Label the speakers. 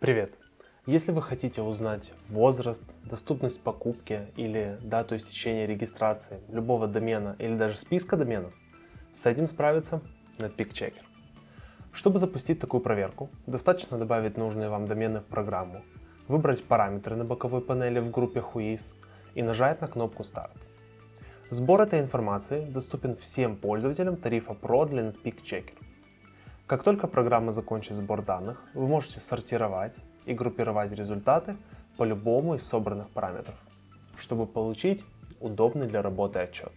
Speaker 1: Привет! Если вы хотите узнать возраст, доступность покупки или дату истечения регистрации любого домена или даже списка доменов, с этим справится Netpeak Checker. Чтобы запустить такую проверку, достаточно добавить нужные вам домены в программу, выбрать параметры на боковой панели в группе Whois и нажать на кнопку Start. Сбор этой информации доступен всем пользователям тарифа Pro для Netpeak Checker. Как только программа закончит сбор данных, вы можете сортировать и группировать результаты по любому из собранных параметров, чтобы получить удобный для работы отчет.